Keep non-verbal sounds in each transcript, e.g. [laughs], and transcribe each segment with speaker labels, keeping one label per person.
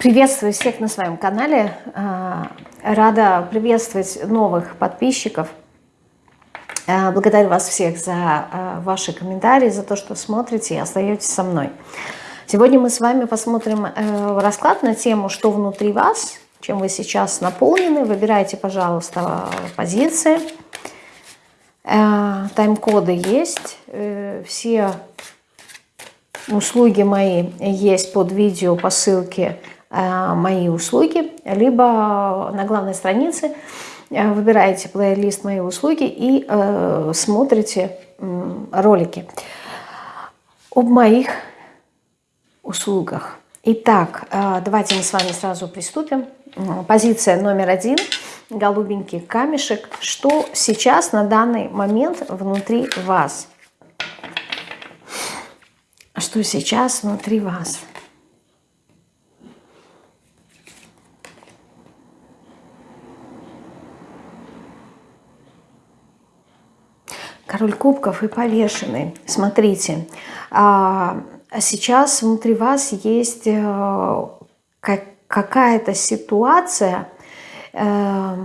Speaker 1: Приветствую всех на своем канале. А, рада приветствовать новых подписчиков. А, благодарю вас всех за а, ваши комментарии, за то, что смотрите и остаетесь со мной. Сегодня мы с вами посмотрим э, расклад на тему «Что внутри вас?», чем вы сейчас наполнены. Выбирайте, пожалуйста, позиции. Э, тайм-коды есть. Э, все услуги мои есть под видео по ссылке мои услуги, либо на главной странице э, выбираете плейлист «Мои услуги» и э, смотрите э, ролики об моих услугах. Итак, э, давайте мы с вами сразу приступим. Позиция номер один, голубенький камешек. Что сейчас на данный момент внутри вас? Что сейчас внутри вас? Король кубков и повешенный. Смотрите, а, сейчас внутри вас есть э, какая-то ситуация, э,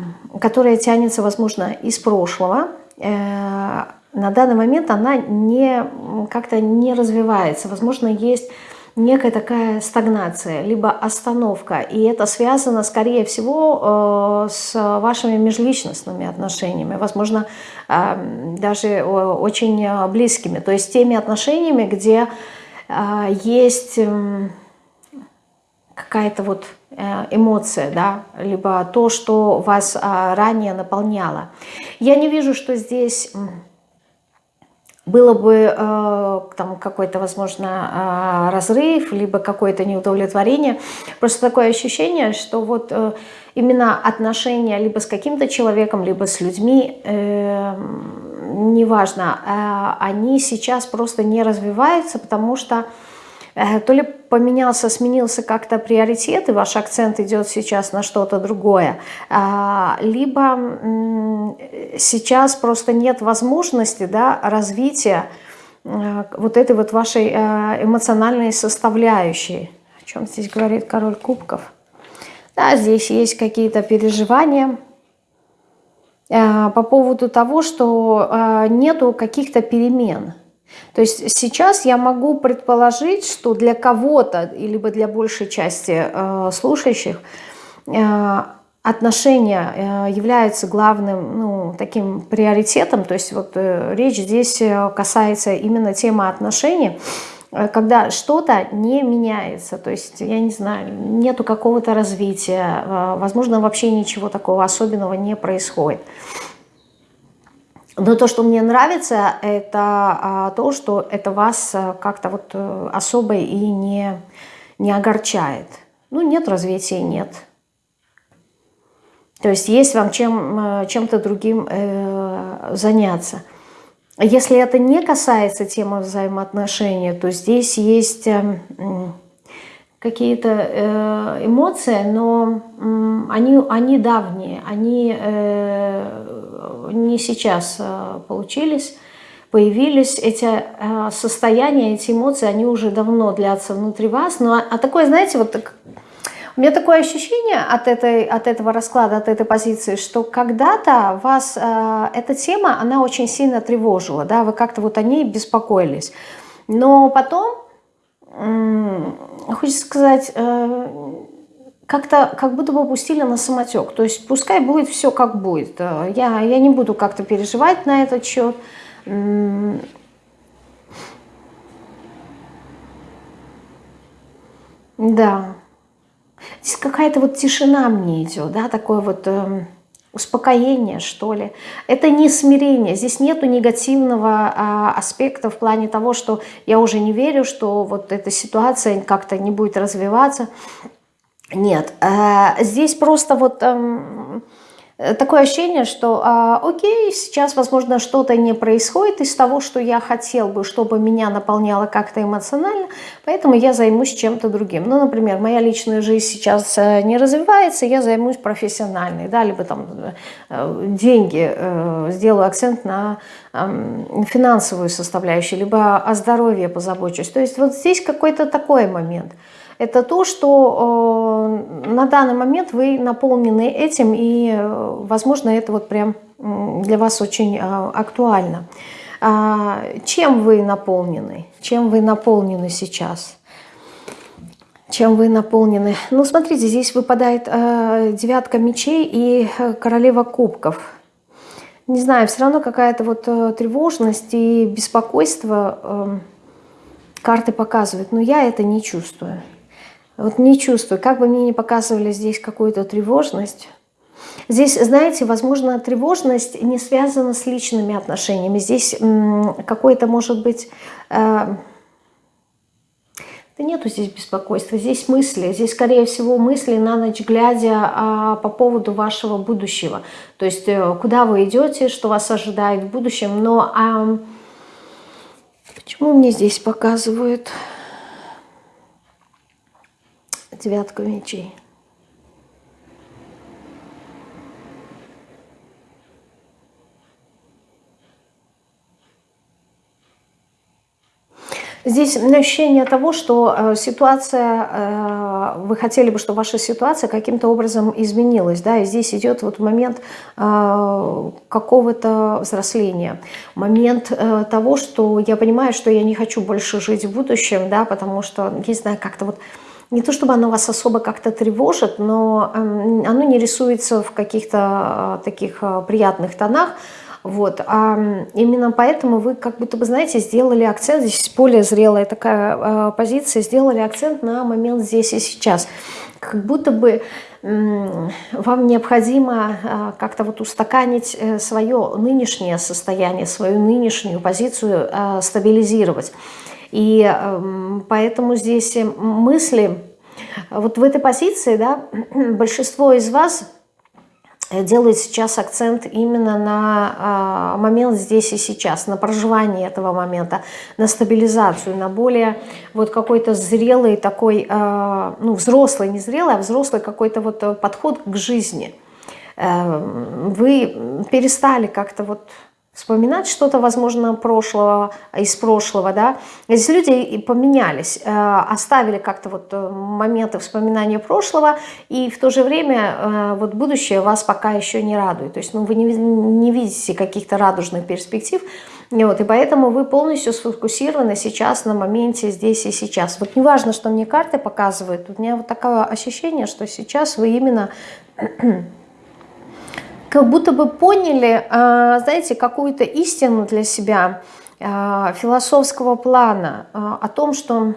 Speaker 1: которая тянется, возможно, из прошлого. Э, на данный момент она не как-то не развивается. Возможно, есть некая такая стагнация, либо остановка. И это связано, скорее всего, э, с вашими межличностными отношениями, возможно, э, даже очень близкими. То есть теми отношениями, где э, есть эм, какая-то вот эмоция, да, либо то, что вас ранее наполняло. Я не вижу, что здесь было бы э, там какой-то, возможно, э, разрыв, либо какое-то неудовлетворение. Просто такое ощущение, что вот э, именно отношения либо с каким-то человеком, либо с людьми, э, неважно, э, они сейчас просто не развиваются, потому что то ли поменялся, сменился как-то приоритет, и ваш акцент идет сейчас на что-то другое, а, либо сейчас просто нет возможности да, развития э, вот этой вот вашей э, эмоциональной составляющей. О чем здесь говорит король кубков? Да, здесь есть какие-то переживания по поводу того, что нету каких-то перемен – то есть сейчас я могу предположить, что для кого-то, либо для большей части э, слушающих, э, отношения э, являются главным ну, таким приоритетом. То есть вот э, речь здесь э, касается именно темы отношений, когда что-то не меняется, то есть, я не знаю, нету какого-то развития, возможно, вообще ничего такого особенного не происходит. Но то, что мне нравится, это а, то, что это вас а, как-то вот э, особо и не, не огорчает. Ну, нет развития, нет. То есть есть вам чем, э, чем-то другим э, заняться. Если это не касается темы взаимоотношений, то здесь есть э, какие-то э, эмоции, но э, они, они давние, они... Э, не сейчас э, получились, появились эти э, состояния, эти эмоции, они уже давно длятся внутри вас. Но а такое, знаете, вот так, у меня такое ощущение от, этой, от этого расклада, от этой позиции, что когда-то вас э, эта тема, она очень сильно тревожила, да, вы как-то вот о ней беспокоились. Но потом, хочется сказать, как-то как будто бы пустили на самотек. То есть пускай будет все как будет. Э, я, я не буду как-то переживать на этот счет. Да. Здесь какая-то вот тишина мне идет, да, такое вот э, успокоение, что ли. Это не смирение, здесь нету негативного э, аспекта в плане того, что я уже не верю, что вот эта ситуация как-то не будет развиваться. Нет, э, здесь просто вот эм, такое ощущение, что а, окей, сейчас, возможно, что-то не происходит из того, что я хотел бы, чтобы меня наполняло как-то эмоционально, поэтому я займусь чем-то другим. Ну, например, моя личная жизнь сейчас э, не развивается, я займусь профессиональной, да, либо там э, деньги, сделаю акцент на эм, финансовую составляющую, либо о здоровье позабочусь. То есть вот здесь какой-то такой момент – это то, что э, на данный момент вы наполнены этим, и, э, возможно, это вот прям для вас очень э, актуально. А, чем вы наполнены? Чем вы наполнены сейчас? Чем вы наполнены? Ну, смотрите, здесь выпадает девятка мечей и королева кубков. Не знаю, все равно какая-то вот тревожность и беспокойство карты показывают, но я это не чувствую. Вот не чувствую. Как бы мне не показывали здесь какую-то тревожность, Здесь, знаете, возможно, тревожность не связана с личными отношениями. Здесь какой-то, может быть... Э, да нету здесь беспокойства, здесь мысли, здесь, скорее всего, мысли на ночь глядя а, по поводу вашего будущего. То есть, э, куда вы идете, что вас ожидает в будущем. Но а, почему мне здесь показывают девятку мечей? Здесь ощущение того, что э, ситуация, э, вы хотели бы, чтобы ваша ситуация каким-то образом изменилась, да, и здесь идет вот момент э, какого-то взросления, момент того, что я понимаю, что я не хочу больше жить в будущем, да, потому что, не знаю, как-то вот не то чтобы оно вас особо как-то тревожит, но эм, оно не рисуется в каких-то таких приятных тонах, вот. А именно поэтому вы как будто бы, знаете, сделали акцент, здесь более зрелая такая э, позиция, сделали акцент на момент здесь и сейчас. Как будто бы вам необходимо как-то вот устаканить э, свое нынешнее состояние, свою нынешнюю позицию стабилизировать. И э, поэтому здесь мысли, вот в этой позиции, да, [clears throat] большинство из вас делает сейчас акцент именно на а, момент здесь и сейчас, на проживание этого момента, на стабилизацию, на более вот какой-то зрелый такой, а, ну взрослый, не зрелый, а взрослый какой-то вот подход к жизни. Э, вы перестали как-то вот вспоминать что-то, возможно, прошлого, из прошлого, да. Здесь люди поменялись, э, оставили как-то вот э, моменты вспоминания прошлого, и в то же время э, вот будущее вас пока еще не радует. То есть ну, вы не, не видите каких-то радужных перспектив, вот, и поэтому вы полностью сфокусированы сейчас на моменте здесь и сейчас. Вот неважно, что мне карты показывают, у меня вот такое ощущение, что сейчас вы именно как будто бы поняли, а, знаете, какую-то истину для себя, а, философского плана а, о том, что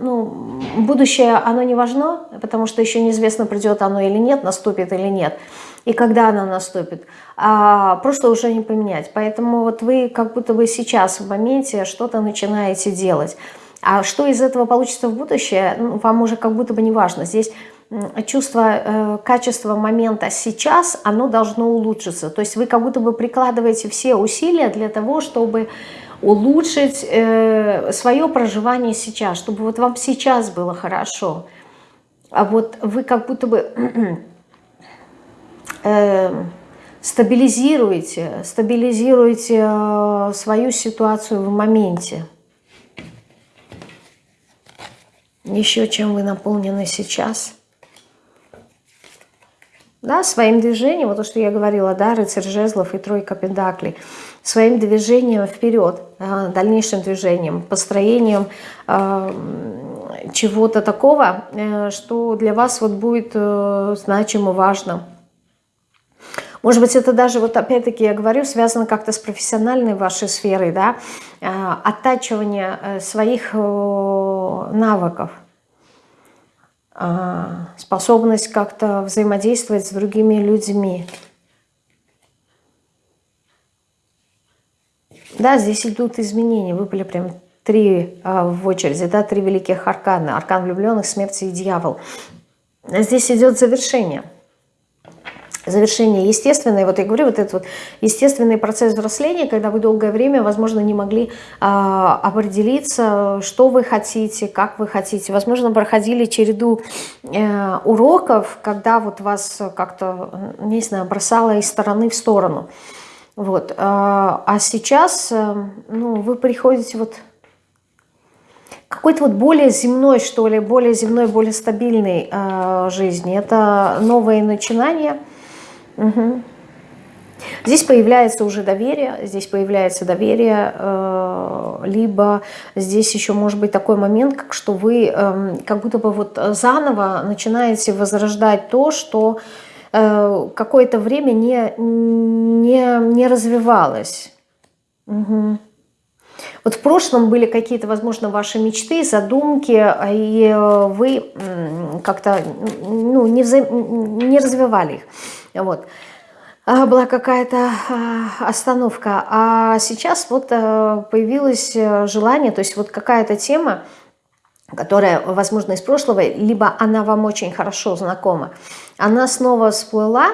Speaker 1: ну, будущее, оно не важно, потому что еще неизвестно, придет оно или нет, наступит или нет, и когда оно наступит. А прошлое уже не поменять. Поэтому вот вы как будто бы сейчас в моменте что-то начинаете делать. А что из этого получится в будущее, ну, вам уже как будто бы не важно. Здесь чувство э, качества момента сейчас, оно должно улучшиться. То есть вы как будто бы прикладываете все усилия для того, чтобы улучшить э, свое проживание сейчас, чтобы вот вам сейчас было хорошо. А вот вы как будто бы [clears throat] э, стабилизируете, стабилизируете свою ситуацию в моменте. Еще чем вы наполнены сейчас – да, своим движением, вот то, что я говорила, да, рыцарь жезлов и тройка пентаклей, своим движением вперед, дальнейшим движением, построением э, чего-то такого, э, что для вас вот будет э, значимо, важно. Может быть, это даже, вот опять-таки я говорю, связано как-то с профессиональной вашей сферой, да, э, оттачивание э, своих э, навыков, способность как-то взаимодействовать с другими людьми. Да, здесь идут изменения, выпали прям три а, в очереди, да, три великих аркана. Аркан влюбленных, смерти и дьявол. Здесь идет завершение завершение естественное, вот я говорю, вот этот вот естественный процесс взросления, когда вы долгое время, возможно, не могли э, определиться, что вы хотите, как вы хотите. Возможно, проходили череду э, уроков, когда вот вас как-то, не знаю, бросало из стороны в сторону. Вот. А сейчас, э, ну, вы приходите вот какой-то вот более земной, что ли, более земной, более стабильной э, жизни. Это новые начинания. Угу. Здесь появляется уже доверие, здесь появляется доверие, э, либо здесь еще может быть такой момент, как что вы э, как будто бы вот заново начинаете возрождать то, что э, какое-то время не, не, не развивалось. Угу. Вот в прошлом были какие-то, возможно, ваши мечты, задумки, и вы как-то ну, не, вза... не развивали их. Вот. А, была какая-то а, остановка. А сейчас вот э, появилось э, желание, то есть вот какая-то тема, которая, возможно, из прошлого, либо она вам очень хорошо знакома, она снова всплыла,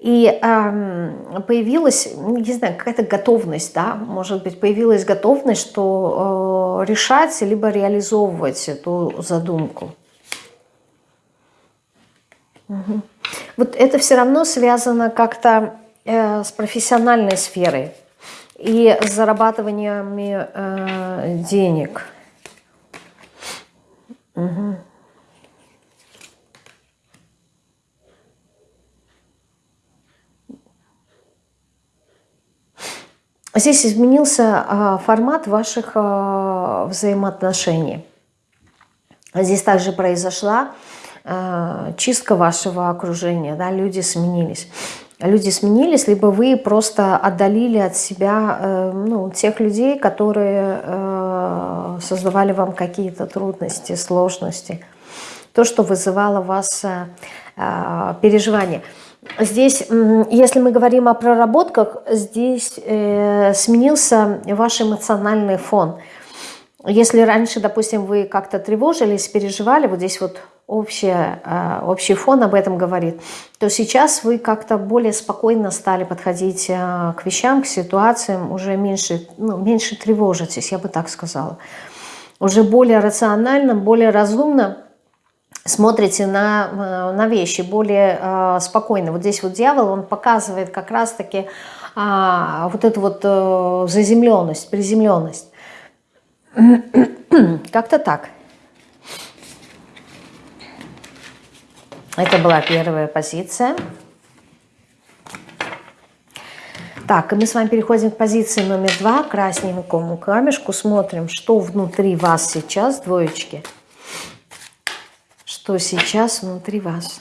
Speaker 1: и э, появилась, ну, не знаю, какая-то готовность, да, может быть, появилась готовность, что э, решать, либо реализовывать эту задумку. Угу. Вот это все равно связано как-то э, с профессиональной сферой и с зарабатываниями э, денег. Угу. Здесь изменился э, формат ваших э, взаимоотношений. Здесь также произошла чистка вашего окружения, да, люди сменились. Люди сменились, либо вы просто отдалили от себя э, ну, тех людей, которые э, создавали вам какие-то трудности, сложности. То, что вызывало вас переживания. Здесь, если мы говорим о проработках, здесь сменился ваш эмоциональный фон. Если раньше, допустим, вы как-то тревожились, переживали, вот здесь вот общее, а, общий фон об этом говорит, то сейчас вы как-то более спокойно стали подходить а, к вещам, к ситуациям, уже меньше, ну, меньше тревожитесь, я бы так сказала. Уже более рационально, более разумно смотрите на, а, на вещи, более спокойно. Вот здесь вот дьявол, он показывает как раз-таки вот эту вот э, заземленность, приземленность. [coughs] Как-то так. Это была первая позиция. Так, и мы с вами переходим к позиции номер два, красненькому камешку. Смотрим, что внутри вас сейчас, двоечки. Что сейчас внутри вас.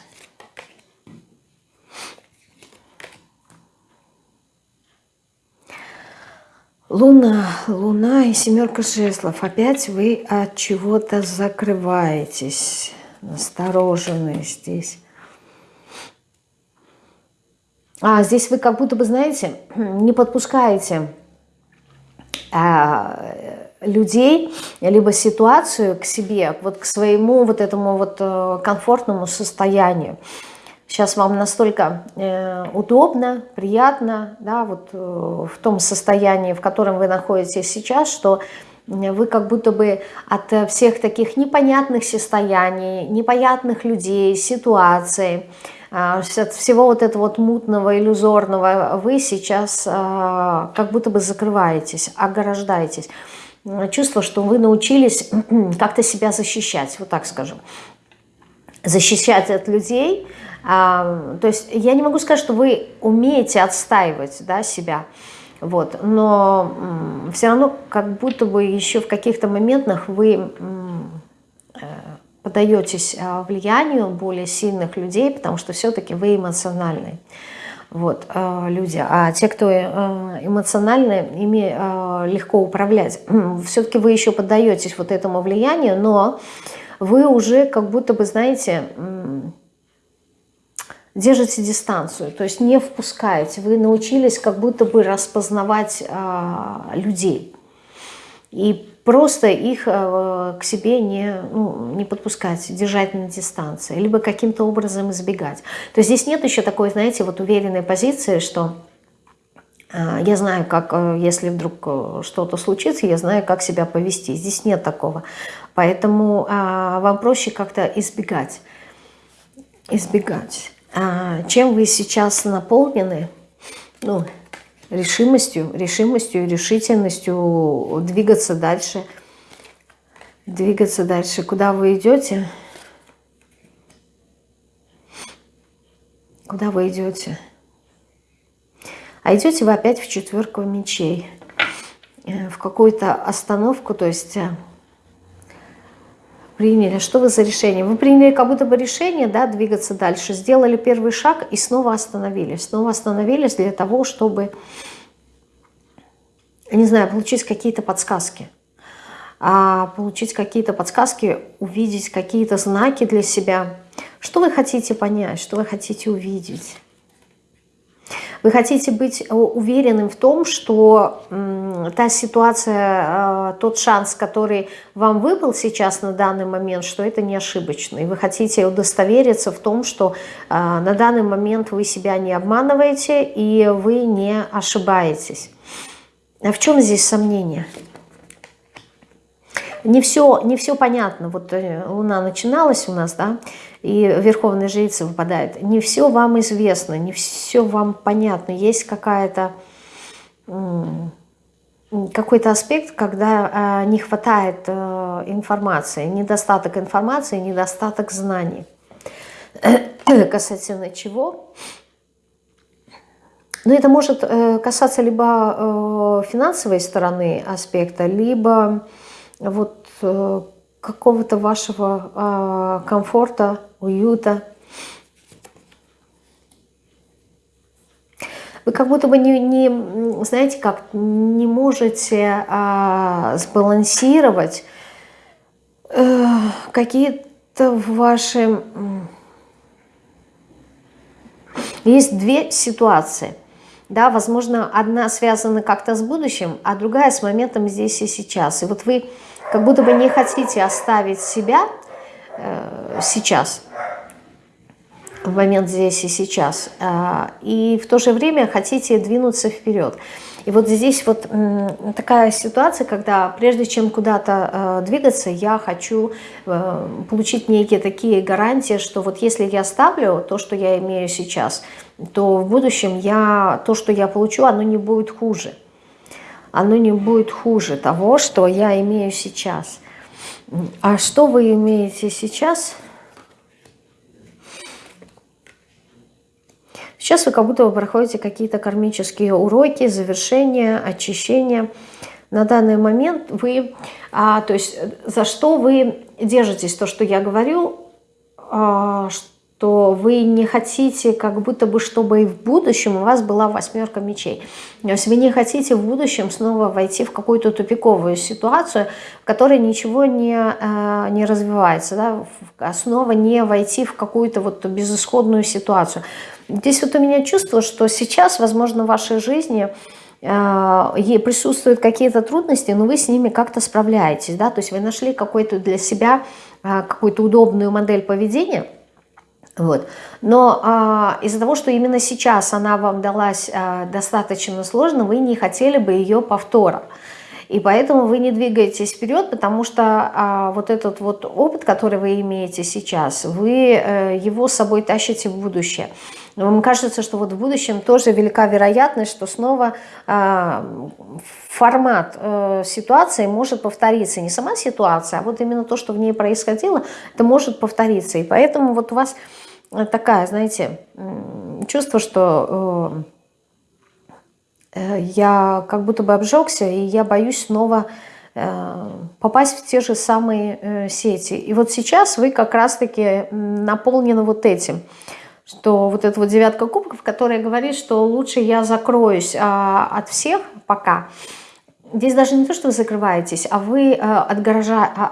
Speaker 1: Луна, Луна и семерка жезлов. Опять вы от чего-то закрываетесь настороженные здесь. А здесь вы как будто бы, знаете, [clears throat] не подпускаете а, людей, либо ситуацию к себе, вот к своему вот этому вот э, комфортному состоянию. Сейчас вам настолько э, удобно, приятно, да, вот э, в том состоянии, в котором вы находитесь сейчас, что вы как будто бы от э, всех таких непонятных состояний, непонятных людей, ситуаций, а, от всего вот этого вот мутного, иллюзорного, вы сейчас а, как будто бы закрываетесь, ограждаетесь. Чувство, что вы научились [clears throat] как-то себя защищать, вот так скажу. Защищать от людей. А, то есть я не могу сказать, что вы умеете отстаивать да, себя, вот. Но все равно как будто бы еще в каких-то моментах вы э, подаетесь а, влиянию более сильных людей, потому что все-таки вы эмоциональные вот, э, люди. А те, кто э, эмоциональны, ими легко управлять. [clears throat] Все-таки вы еще поддаетесь вот этому влиянию, но вы уже как будто бы, знаете, держите дистанцию, то есть не впускаете. Вы научились как будто бы распознавать а, людей. И просто их а, к себе не, ну, не подпускать, держать на дистанции, либо каким-то образом избегать. То есть здесь нет еще такой, знаете, вот уверенной позиции, что а, я знаю, как, а, если вдруг а, что-то случится, я знаю, как себя повести. Здесь нет такого. Поэтому а, вам проще как-то избегать. Избегать. А, чем вы сейчас наполнены, ну, решимостью, решимостью, решительностью двигаться дальше, двигаться дальше. Куда вы идете? Куда вы идете? А идете вы опять в четверку мечей. Э, в какую-то остановку, то есть э, приняли. Что вы за решение? Вы приняли как будто бы решение, да, двигаться дальше. Сделали первый шаг и снова остановились. Снова остановились для того, чтобы, не знаю, получить какие-то подсказки. А получить какие-то подсказки, увидеть какие-то знаки для себя. Что вы хотите понять, что вы хотите увидеть? Вы хотите быть э, уверенным в том, что та ситуация, э, тот шанс, который вам выпал сейчас на данный момент, что это не ошибочный. Вы хотите удостовериться в том, что э, на данный момент вы себя не обманываете и вы не ошибаетесь. А в чем здесь сомнение? Не все, не все понятно. Вот луна начиналась у нас, да, и верховная жрица выпадает. Не все вам известно, не все вам понятно. Есть какая-то какой-то аспект, когда э, не хватает э, информации, недостаток информации, недостаток знаний. [coughs] Касательно чего? Но это может э, касаться либо э, финансовой стороны аспекта, либо вот э, какого-то вашего э, комфорта уюта. Вы как будто бы не, не знаете как, не можете а, сбалансировать э, какие-то ваши... Есть две ситуации. Да, возможно, одна связана как-то с будущим, а другая с моментом здесь и сейчас. И вот вы как будто бы не хотите оставить себя э, сейчас, в момент здесь и сейчас, э, и в то же время хотите двинуться вперед. И вот здесь вот такая ситуация, когда прежде чем куда-то э, двигаться, я хочу э, получить некие такие гарантии, что вот если я ставлю то, что я имею сейчас, то в будущем я, то, что я получу, оно не будет хуже. Оно не будет хуже того, что я имею сейчас. А что вы имеете сейчас? Сейчас вы как будто вы проходите какие-то кармические уроки, завершения, очищения. На данный момент вы, а, то есть за что вы держитесь, то, что я говорю, а, то вы не хотите, как будто бы, чтобы и в будущем у вас была восьмерка мечей. То есть вы не хотите в будущем снова войти в какую-то тупиковую ситуацию, в которой ничего не, э, не развивается, да? Снова не войти в какую-то вот безысходную ситуацию. Здесь вот у меня чувство, что сейчас, возможно, в вашей жизни э, присутствуют какие-то трудности, но вы с ними как-то справляетесь, да, то есть вы нашли какой-то для себя э, какую-то удобную модель поведения – вот. Но а, из-за того, что именно сейчас она вам далась а, достаточно сложно, вы не хотели бы ее повтора. И поэтому вы не двигаетесь вперед, потому что а, вот этот вот опыт, который вы имеете сейчас, вы а, его с собой тащите в будущее. Вам кажется, что вот в будущем тоже велика вероятность, что снова а, формат а, ситуации может повториться. Не сама ситуация, а вот именно то, что в ней происходило, это может повториться. И поэтому вот у вас такая, знаете, чувство, что э, э, я как будто бы обжегся, и я боюсь снова э, попасть в те же самые сети. И вот сейчас вы как раз-таки наполнены вот этим, что вот эта вот девятка кубков, которая говорит, что лучше я закроюсь а, от всех пока, Здесь даже не то, что вы закрываетесь, а вы э, а,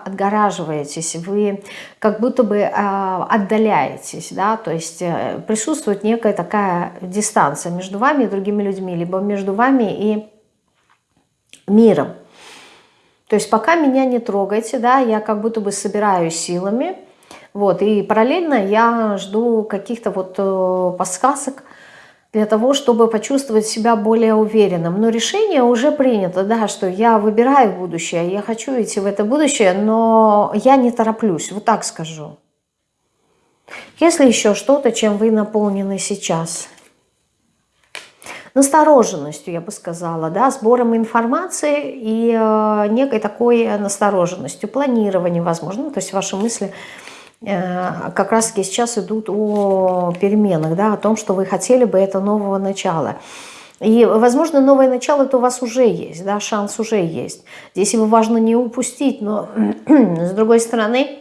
Speaker 1: отгораживаетесь, вы как будто бы э, отдаляетесь, да, то есть э, присутствует некая такая дистанция между вами и другими людьми, либо между вами и миром. То есть пока меня не трогайте, да, я как будто бы собираю силами, вот, и параллельно я жду каких-то вот подсказок, для того, чтобы почувствовать себя более уверенным. Но решение уже принято, да, что я выбираю будущее, я хочу идти в это будущее, но я не тороплюсь, вот так скажу. Если еще что-то, чем вы наполнены сейчас. настороженностью, я бы сказала, да, сбором информации и э, некой такой настороженностью, планированием, возможно, то есть ваши мысли э, как раз-таки сейчас идут о переменах, да, о том, что вы хотели бы это нового начала. И, возможно, новое начало это у вас уже есть, да, шанс уже есть. Здесь его важно не упустить, но [clears throat] с другой стороны,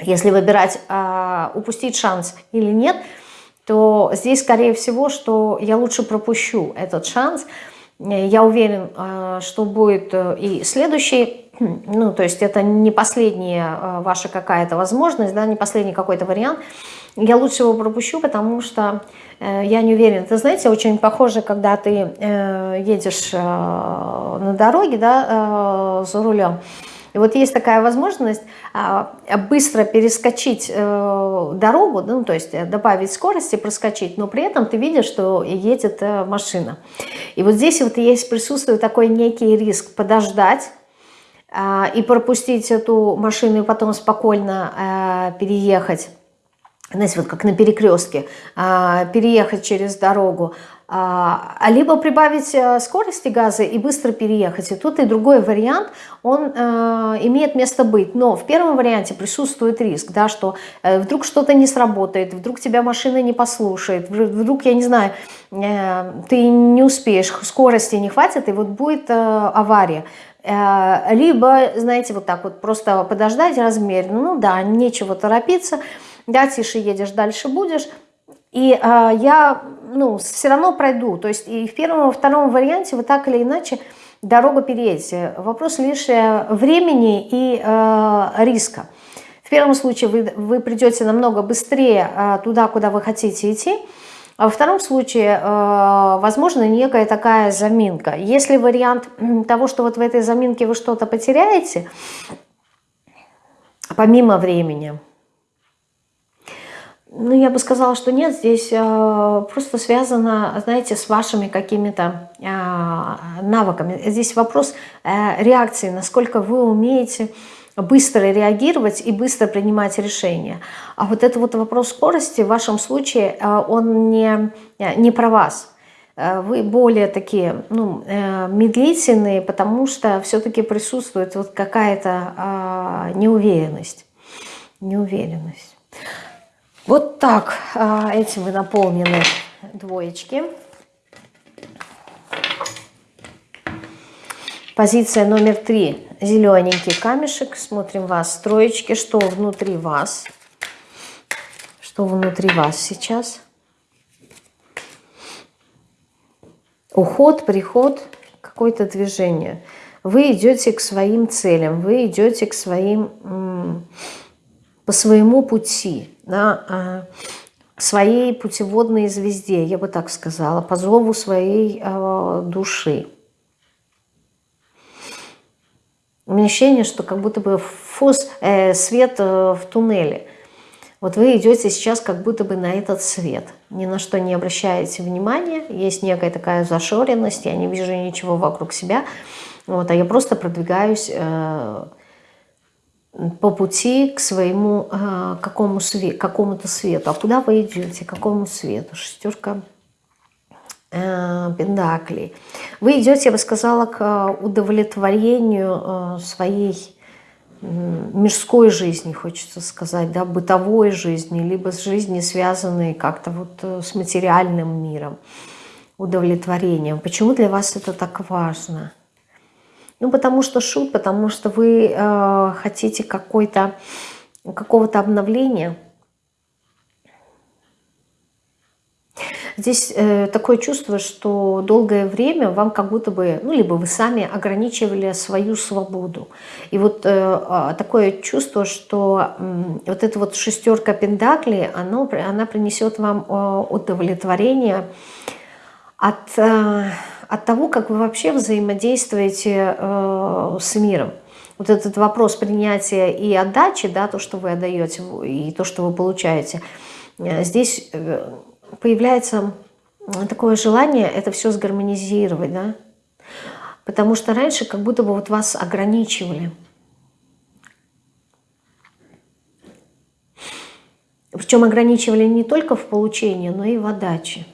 Speaker 1: если выбирать, а, упустить шанс или нет, то здесь, скорее всего, что я лучше пропущу этот шанс. Я уверен, а, что будет э, и следующий, [clears throat] ну, то есть это не последняя а, ваша какая-то возможность, да, не последний какой-то вариант. Я лучше его пропущу, потому что э, я не уверена. Ты знаете, очень похоже, когда ты э, едешь на дороге, да, за рулем, и вот есть такая возможность а, быстро перескочить э, дорогу, ну, то есть э, добавить скорости, проскочить, но при этом ты видишь, что едет э, машина. И вот здесь вот есть, присутствует такой некий риск подождать, а, и пропустить эту машину и потом спокойно переехать знаете, вот как на перекрестке, а, переехать через дорогу, а, а либо прибавить э, скорости газа и быстро переехать. И тут и другой вариант, он э, имеет место быть. Но в первом варианте присутствует риск, да, что э, вдруг что-то не сработает, вдруг тебя машина не послушает, вдруг, я не знаю, э, ты не успеешь, скорости не хватит, и вот будет э, авария. Э, либо, знаете, вот так вот просто подождать размеренно, ну да, нечего торопиться, да, тише едешь, дальше будешь. И э, я ну, все равно пройду. То есть и в первом, и во втором варианте вы так или иначе дорогу переедете. Вопрос лишь э, времени и э, риска. В первом случае вы, вы придете намного быстрее э, туда, куда вы хотите идти. А во втором случае, э, возможно, некая такая заминка. Если вариант того, что вот в этой заминке вы что-то потеряете, помимо времени – ну, я бы сказала, что нет, здесь э, просто связано, знаете, с вашими какими-то э, навыками. Здесь вопрос э, реакции, насколько вы умеете быстро реагировать и быстро принимать решения. А вот это вот вопрос скорости в вашем случае, э, он не, не про вас. Э, вы более такие ну, э, медлительные, потому что все-таки присутствует вот какая-то э, неуверенность. Неуверенность. Вот так а, этим вы наполнены двоечки. Позиция номер три. Зелененький камешек. Смотрим вас. Троечки. Что внутри вас? Что внутри вас сейчас? Уход, приход, какое-то движение. Вы идете к своим целям, вы идете к своим по своему пути, да, а, своей путеводной звезде, я бы так сказала, по зову своей э, души. У меня ощущение, что как будто бы фос, э, свет э, в туннеле. Вот вы идете сейчас как будто бы на этот свет. Ни на что не обращаете внимания. Есть некая такая зашоренность, я не вижу ничего вокруг себя. Вот, а я просто продвигаюсь... Э, по пути к своему э, какому свет, какому-то свету. А куда вы идете? К какому свету? Шестерка э, пендаклей. Вы идете, я бы сказала, к удовлетворению э, своей мирской жизни, хочется сказать, да, бытовой жизни, либо с жизни, связанной как-то вот э, с материальным миром, удовлетворением. Почему для вас это так важно? Ну, потому что шут, потому что вы э, хотите какого-то обновления. Здесь э, такое чувство, что долгое время вам как будто бы, ну, либо вы сами ограничивали свою свободу. И вот э, а, такое чувство, что э, вот эта вот шестерка пентаклей, оно, она принесет вам э, удовлетворение от... Э, от того, как вы вообще взаимодействуете э, с миром. Вот этот вопрос принятия и отдачи, да, то, что вы отдаете, и то, что вы получаете, э, здесь э, появляется такое желание это все сгармонизировать, да, потому что раньше как будто бы вот вас ограничивали. Причем ограничивали не только в получении, но и в отдаче.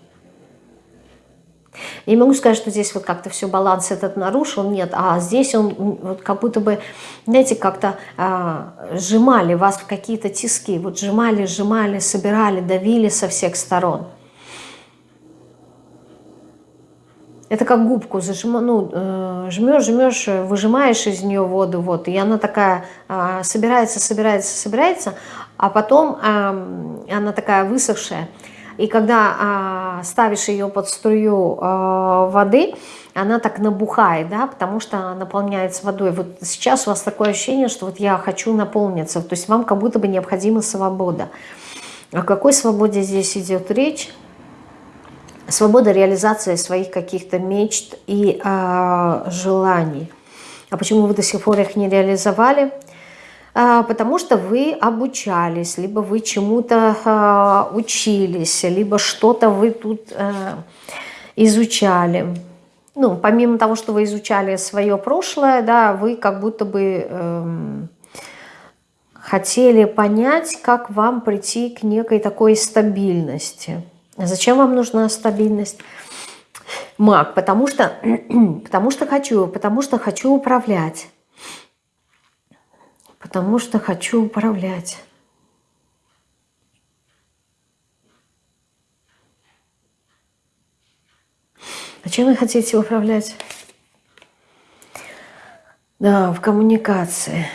Speaker 1: Я не могу сказать, что здесь вот как-то все баланс этот нарушил, нет, а здесь он вот как будто бы, знаете, как-то а, сжимали вас в какие-то тиски, вот сжимали, сжимали, собирали, давили со всех сторон. Это как губку зажим, ну, э, жмешь, жмешь, выжимаешь из нее воду, вот, и она такая э, собирается, собирается, собирается, а потом она такая высохшая. И когда э, ставишь ее под струю э, воды, она так набухает, да, потому что наполняется водой. Вот сейчас у вас такое ощущение, что вот я хочу наполниться, то есть вам как будто бы необходима свобода. О какой свободе здесь идет речь? свобода реализации своих каких-то мечт и э, желаний. А почему вы до сих пор их не реализовали? А, потому что вы обучались, либо вы чему-то а, учились, либо что-то вы тут а, изучали. Ну, помимо того, что вы изучали свое прошлое, да, вы как будто бы эм, хотели понять, как вам прийти к некой такой стабильности. Зачем вам нужна стабильность? Маг, потому что, [clears throat] потому что хочу, потому что хочу управлять. Потому что хочу управлять. А чем вы хотите управлять? Да, в коммуникации.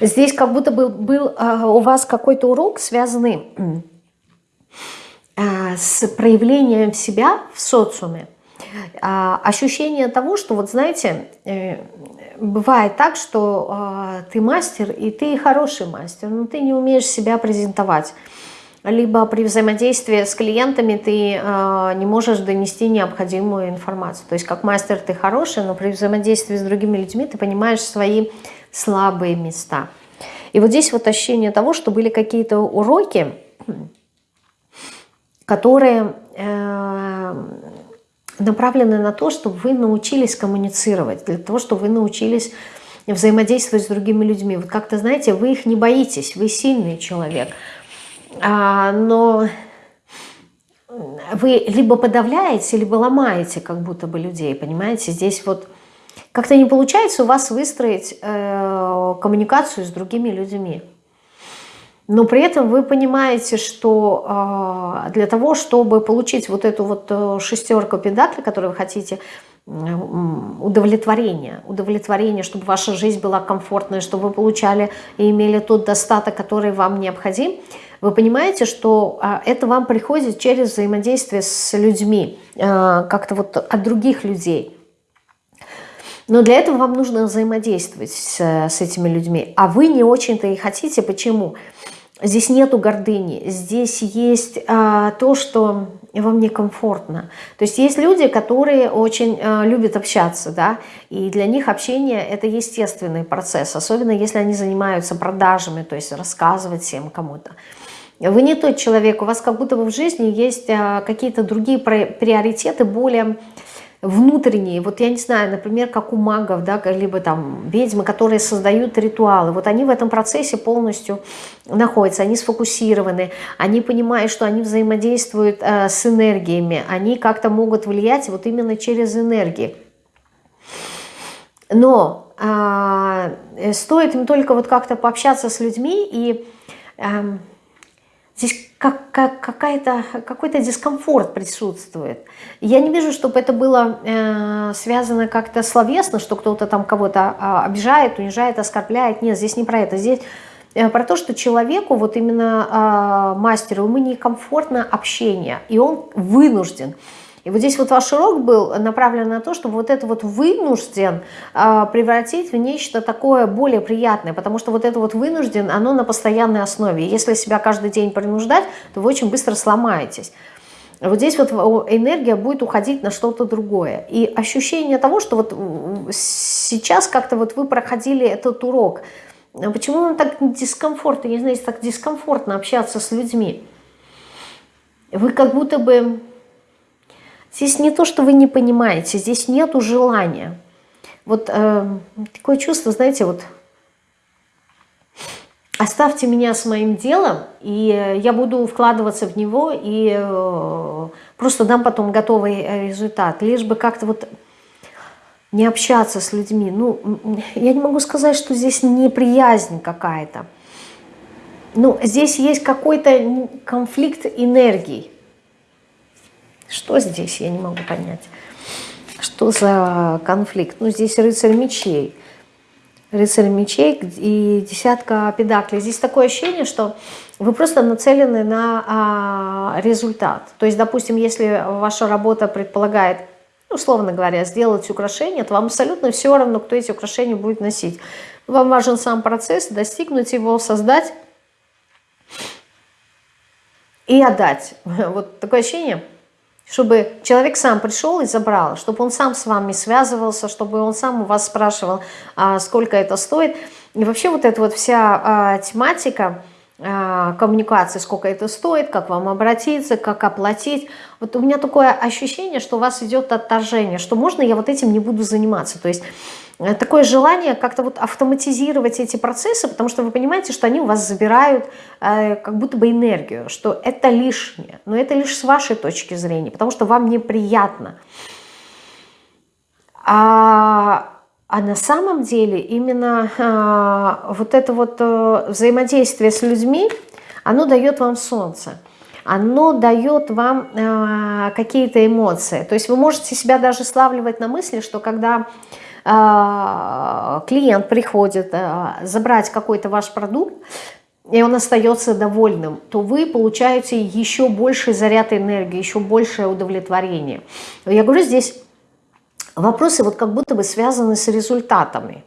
Speaker 1: Здесь как будто бы был а, у вас какой-то урок, связанный с проявлением себя в социуме. А, ощущение того, что вот знаете, э, бывает так, что ты мастер, и ты хороший мастер, но ты не умеешь себя презентовать. Либо при взаимодействии с клиентами ты не можешь донести необходимую информацию. То есть как мастер ты хороший, но при взаимодействии с другими людьми ты понимаешь свои слабые места. И вот здесь вот ощущение того, что были какие-то уроки, которые э, направлены на то, чтобы вы научились коммуницировать, для того, чтобы вы научились взаимодействовать с другими людьми. Вот как-то, знаете, вы их не боитесь, вы сильный человек, а, но вы либо подавляете, либо ломаете как будто бы людей, понимаете? Здесь вот как-то не получается у вас выстроить э, коммуникацию с другими людьми. Но при этом вы понимаете, что э, для того, чтобы получить вот эту вот э, шестерку педакли, которую вы хотите, удовлетворение, удовлетворение, чтобы ваша жизнь была комфортной, чтобы вы получали и имели тот достаток, который вам необходим, вы понимаете, что э, это вам приходит через взаимодействие с людьми, э, как-то вот от других людей. Но для этого вам нужно взаимодействовать с, с этими людьми. А вы не очень-то и хотите. Почему? Здесь нету гордыни. Здесь есть а, то, что вам некомфортно. То есть есть люди, которые очень а, любят общаться, да, и для них общение – это естественный процесс, особенно если они занимаются продажами, то есть рассказывать всем кому-то. Вы не тот человек, у вас как будто бы в жизни есть а, какие-то другие приоритеты, более внутренние, вот я не знаю, например, как у магов, да, либо там ведьмы, которые создают ритуалы, вот они в этом процессе полностью находятся, они сфокусированы, они понимают, что они взаимодействуют э, с энергиями, они как-то могут влиять вот именно через энергии. Но э, стоит им только вот как-то пообщаться с людьми и... Э, Здесь как, как, какой-то дискомфорт присутствует. Я не вижу, чтобы это было э, связано как-то словесно, что кто-то там кого-то э, обижает, унижает, оскорбляет. Нет, здесь не про это. Здесь э, про то, что человеку, вот именно э, мастеру, ему некомфортно общение, и он вынужден. И вот здесь вот ваш урок был направлен на то, чтобы вот это вот вынужден э, превратить в нечто такое более приятное, потому что вот это вот вынужден, оно на постоянной основе. Если себя каждый день принуждать, то вы очень быстро сломаетесь. Вот здесь вот энергия будет уходить на что-то другое. И ощущение того, что вот сейчас как-то вот вы проходили этот урок, а почему вам так дискомфортно, не знаю, так дискомфортно общаться с людьми? Вы как будто бы Здесь не то, что вы не понимаете, здесь нету желания. Вот э, такое чувство, знаете, вот оставьте меня с моим делом, и я буду вкладываться в него, и э, просто дам потом готовый э, результат. Лишь бы как-то вот не общаться с людьми. Ну, я не могу сказать, что здесь неприязнь какая-то. Ну, здесь есть какой-то конфликт энергий. Что здесь, я не могу понять. Что за конфликт? Ну, здесь рыцарь мечей рыцарь мечей и десятка педаклей. Здесь такое ощущение, что вы просто нацелены на а, результат. То есть, допустим, если ваша работа предполагает, условно говоря, сделать украшение, то вам абсолютно все равно, кто эти украшения будет носить. Вам важен сам процесс, достигнуть его, создать и отдать. [laughs] Вот такое ощущение – чтобы человек сам пришел и забрал, чтобы он сам с вами связывался, чтобы он сам у вас спрашивал, а, сколько это стоит. И вообще вот эта вот вся а, тематика а, коммуникации, сколько это стоит, как вам обратиться, как оплатить. Вот у меня такое ощущение, что у вас идет отторжение, что можно я вот этим не буду заниматься. То есть такое желание как-то вот автоматизировать эти процессы, потому что вы понимаете, что они у вас забирают э, как будто бы энергию, что это лишнее, но это лишь с вашей точки зрения, потому что вам неприятно. А, а на самом деле именно а, вот это вот а, взаимодействие с людьми, оно дает вам солнце оно дает вам э, какие-то эмоции. То есть вы можете себя даже славливать на мысли, что когда клиент приходит а, забрать какой-то ваш продукт, и он остается довольным, то вы получаете еще больший заряд энергии, еще большее удовлетворение. Я говорю, здесь вопросы вот как будто бы связаны с результатами.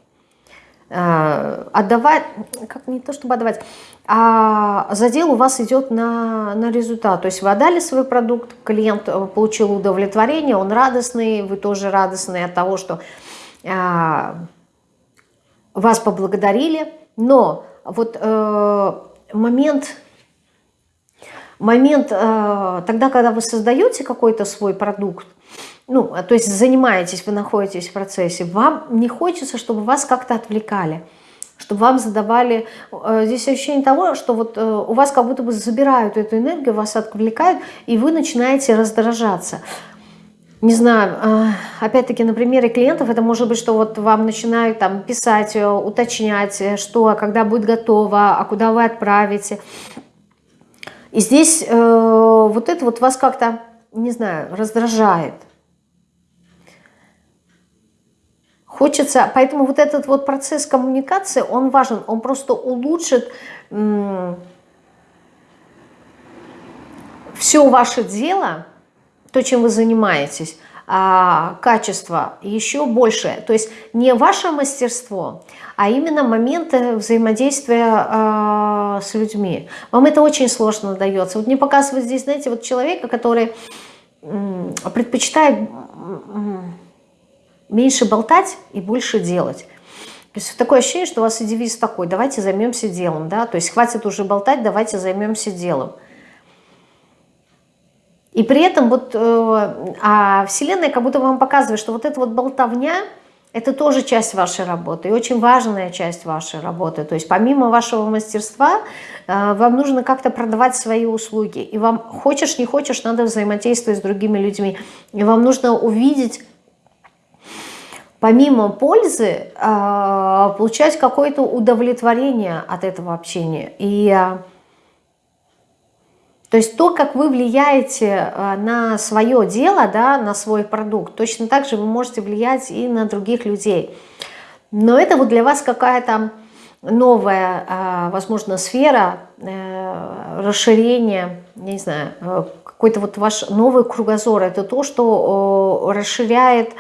Speaker 1: А, отдавать, как не то чтобы отдавать, а задел у вас идет на, на результат. То есть вы отдали свой продукт, клиент получил удовлетворение, он радостный, вы тоже радостны от того, что а, вас поблагодарили, но вот э, момент, момент э, тогда, когда вы создаете какой-то свой продукт, ну, то есть занимаетесь, вы находитесь в процессе, вам не хочется, чтобы вас как-то отвлекали, чтобы вам задавали... Э, здесь ощущение того, что вот у вас как будто бы забирают эту энергию, вас отвлекают, и вы начинаете раздражаться не знаю, а, опять-таки на примере клиентов, это может быть, что вот вам начинают там писать, э, уточнять, э, что, когда будет готово, а куда вы отправите. И здесь э, вот это вот вас как-то, не знаю, раздражает. Хочется, поэтому вот этот вот процесс коммуникации, он важен, он просто улучшит все ваше дело, то, чем вы занимаетесь, а, качество еще больше. То есть не ваше мастерство, а именно моменты взаимодействия а, с людьми. Вам это очень сложно дается. Вот мне показывают здесь, знаете, вот человека, который предпочитает меньше болтать и больше делать. То есть такое ощущение, что у вас и девиз такой, давайте займемся делом, да, то есть хватит уже болтать, давайте займемся делом. И при этом вот э, а Вселенная как будто вам показывает, что вот эта вот болтовня, это тоже часть вашей работы, и очень важная часть вашей работы. То есть помимо вашего мастерства, э, вам нужно как-то продавать свои услуги. И вам, хочешь, не хочешь, надо взаимодействовать с другими людьми. И вам нужно увидеть помимо пользы, э, получать какое-то удовлетворение от этого общения. И то есть то, как вы влияете э, на свое дело, да, на свой продукт, точно так же вы можете влиять и на других людей. Но это вот для вас какая-то новая, э, возможно, сфера э, расширения, не знаю, какой-то вот ваш новый кругозор. Это то, что расширяет,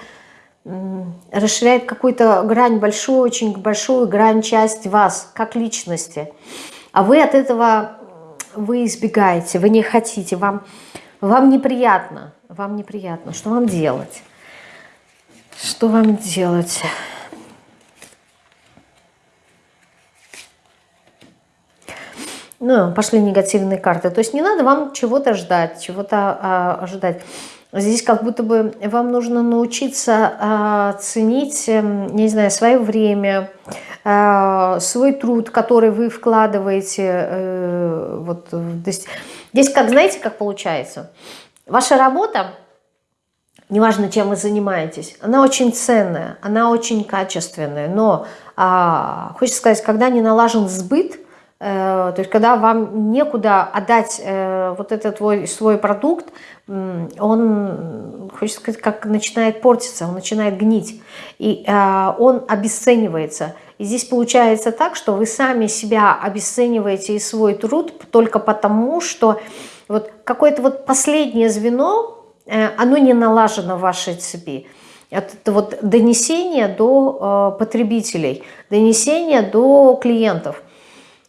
Speaker 1: расширяет какую-то грань, большую, очень большую грань часть вас, как личности. А вы от этого вы избегаете, вы не хотите, вам, вам неприятно, вам неприятно. Что вам делать? Что вам делать? Ну, пошли негативные карты. То есть не надо вам чего-то ждать, чего-то а, ожидать. Здесь как будто бы вам нужно научиться э, ценить, э, не знаю, свое время, э, свой труд, который вы вкладываете. Э, вот, здесь, как знаете, как получается? Ваша работа, неважно, чем вы занимаетесь, она очень ценная, она очень качественная, но, э, хочется сказать, когда не налажен сбыт, то есть когда вам некуда отдать э, вот этот твой, свой продукт, он, хочется сказать, как начинает портиться, он начинает гнить, и э, он обесценивается. И здесь получается так, что вы сами себя обесцениваете и свой труд только потому, что вот какое-то вот последнее звено, оно не налажено в вашей цепи. Это вот донесение до потребителей, донесение до клиентов –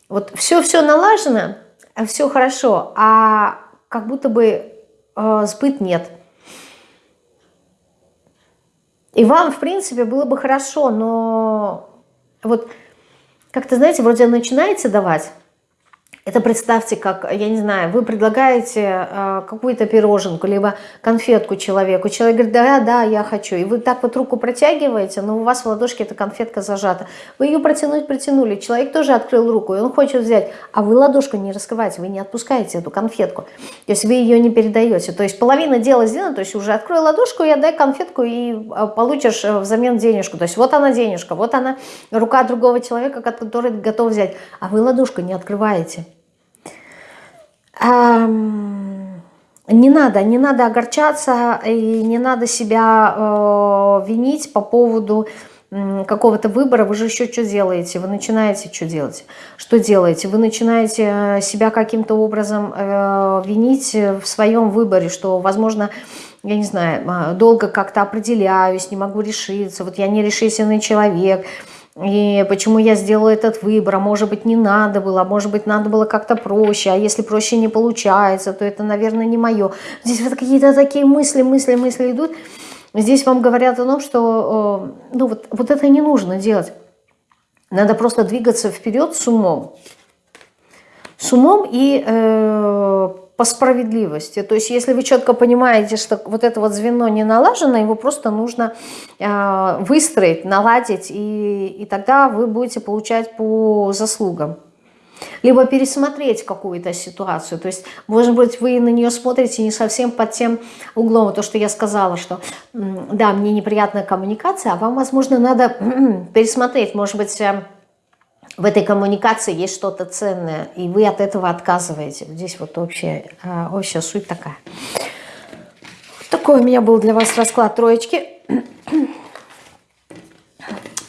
Speaker 1: вот все-все налажено, а все хорошо, а как будто бы э, сбыт нет. И вам, в принципе, было бы хорошо, но вот как-то, знаете, вроде начинаете давать, это представьте, как, я не знаю, вы предлагаете э, какую-то пироженку, либо конфетку человеку. Человек говорит, да, да, я хочу. И вы так вот руку протягиваете, но у вас в ладошке эта конфетка зажата. Вы ее протянуть протянули, человек тоже открыл руку, и он хочет взять. А вы ладошку не раскрываете, вы не отпускаете эту конфетку. То есть вы ее не передаете. То есть половина дела сделана, то есть уже открой ладошку и отдай конфетку, и э, получишь э, взамен денежку. То есть вот она денежка, вот она рука другого человека, который готов взять. А вы ладошку не открываете. Не надо, не надо огорчаться и не надо себя э, винить по поводу э, какого-то выбора. Вы же еще что делаете? Вы начинаете что делать? Что делаете? Вы начинаете э, себя каким-то образом э, винить в своем выборе, что, возможно, я не знаю, э, долго как-то определяюсь, не могу решиться, вот я не решительный человек – и почему я сделала этот выбор, а может быть не надо было, а может быть надо было как-то проще, а если проще не получается, то это, наверное, не мое. Здесь вот какие-то такие мысли, мысли, мысли идут. Здесь вам говорят о том, что э, ну, вот, вот это не нужно делать. Надо просто двигаться вперед с умом. С умом и э, по справедливости. То есть если вы четко понимаете, что вот это вот звено не налажено, его просто нужно э, выстроить, наладить, и, и тогда вы будете получать по заслугам. Либо пересмотреть какую-то ситуацию. То есть, может быть, вы на нее смотрите не совсем под тем углом, то, что я сказала, что да, мне неприятная коммуникация, а вам, возможно, надо [clears throat] пересмотреть, может быть, э, в этой коммуникации есть что-то ценное, и вы от этого отказываете. Здесь вот общая, а, общая суть такая. Такой у меня был для вас расклад троечки. [clears throat]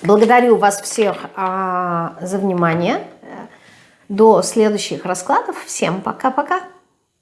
Speaker 1: Благодарю вас всех а, за внимание. До следующих раскладов. Всем пока-пока.